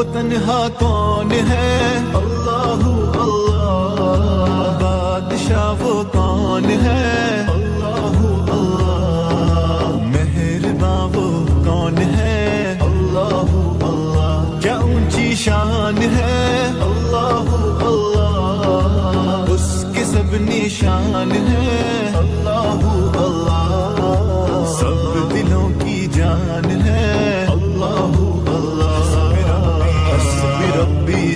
वो तन्हा कौन है? अल्लाह अल्लाह। बादशाह वो कौन है? अल्लाह कौन है? अल्लाह शान है? अल्लाह अल्लाह। उसके सब निशान है।